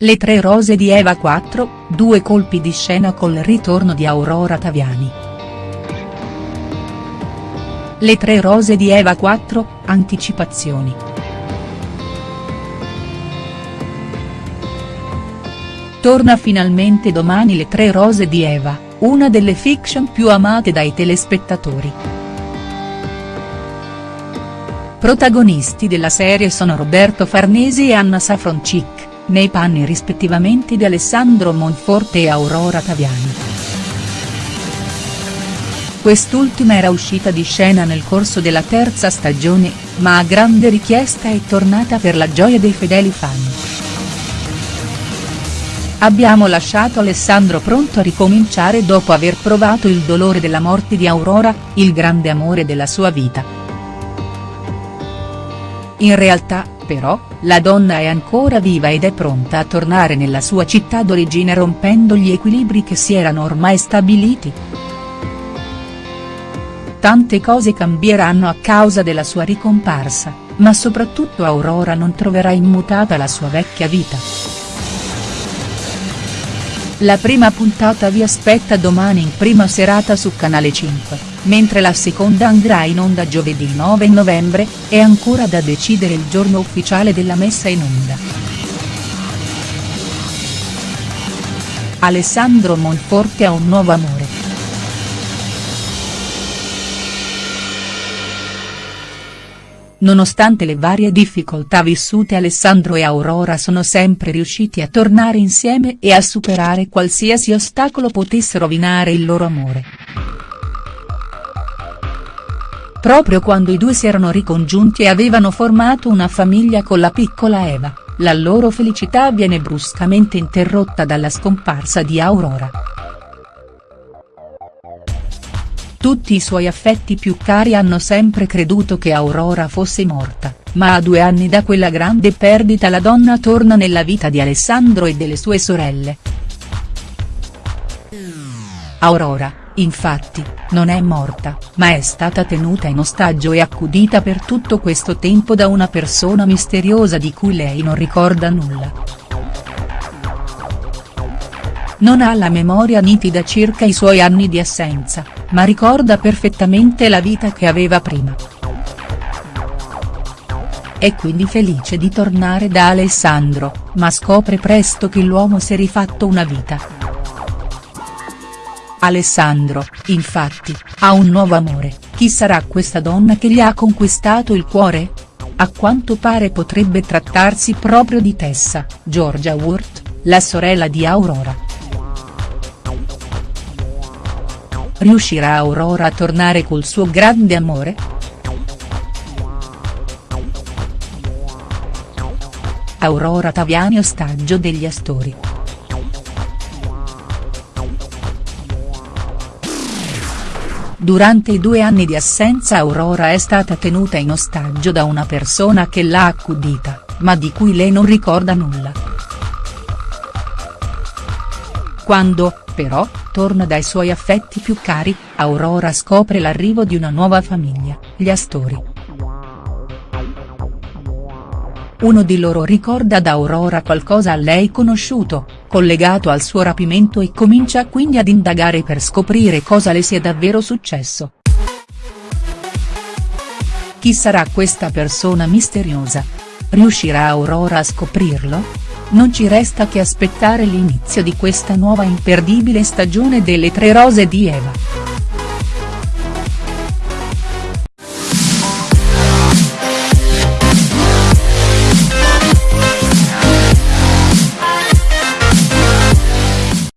Le tre rose di Eva 4, due colpi di scena col ritorno di Aurora Taviani. Le tre rose di Eva 4, anticipazioni. Torna finalmente domani Le tre rose di Eva, una delle fiction più amate dai telespettatori. Protagonisti della serie sono Roberto Farnesi e Anna Safroncic nei panni rispettivamente di Alessandro Monforte e Aurora Taviani. Quest'ultima era uscita di scena nel corso della terza stagione, ma a grande richiesta è tornata per la gioia dei fedeli fan. Abbiamo lasciato Alessandro pronto a ricominciare dopo aver provato il dolore della morte di Aurora, il grande amore della sua vita. In realtà, però, la donna è ancora viva ed è pronta a tornare nella sua città d'origine rompendo gli equilibri che si erano ormai stabiliti. Tante cose cambieranno a causa della sua ricomparsa, ma soprattutto Aurora non troverà immutata la sua vecchia vita. La prima puntata vi aspetta domani in prima serata su Canale 5, mentre la seconda andrà in onda giovedì 9 novembre, è ancora da decidere il giorno ufficiale della messa in onda. Alessandro Monforte ha un nuovo amore. Nonostante le varie difficoltà vissute Alessandro e Aurora sono sempre riusciti a tornare insieme e a superare qualsiasi ostacolo potesse rovinare il loro amore. Proprio quando i due si erano ricongiunti e avevano formato una famiglia con la piccola Eva, la loro felicità viene bruscamente interrotta dalla scomparsa di Aurora. Tutti i suoi affetti più cari hanno sempre creduto che Aurora fosse morta, ma a due anni da quella grande perdita la donna torna nella vita di Alessandro e delle sue sorelle. Aurora, infatti, non è morta, ma è stata tenuta in ostaggio e accudita per tutto questo tempo da una persona misteriosa di cui lei non ricorda nulla non ha la memoria nitida circa i suoi anni di assenza, ma ricorda perfettamente la vita che aveva prima. È quindi felice di tornare da Alessandro, ma scopre presto che l'uomo si è rifatto una vita. Alessandro, infatti, ha un nuovo amore, chi sarà questa donna che gli ha conquistato il cuore? A quanto pare potrebbe trattarsi proprio di Tessa, Georgia Wurt, la sorella di Aurora. Riuscirà Aurora a tornare col suo grande amore?. Aurora Taviani ostaggio degli Astori. Durante i due anni di assenza Aurora è stata tenuta in ostaggio da una persona che l'ha accudita, ma di cui lei non ricorda nulla. Quando, però, torna dai suoi affetti più cari, Aurora scopre l'arrivo di una nuova famiglia, gli Astori. Uno di loro ricorda ad Aurora qualcosa a lei conosciuto, collegato al suo rapimento e comincia quindi ad indagare per scoprire cosa le sia davvero successo. Chi sarà questa persona misteriosa? Riuscirà Aurora a scoprirlo?. Non ci resta che aspettare l'inizio di questa nuova imperdibile stagione delle Tre Rose di Eva.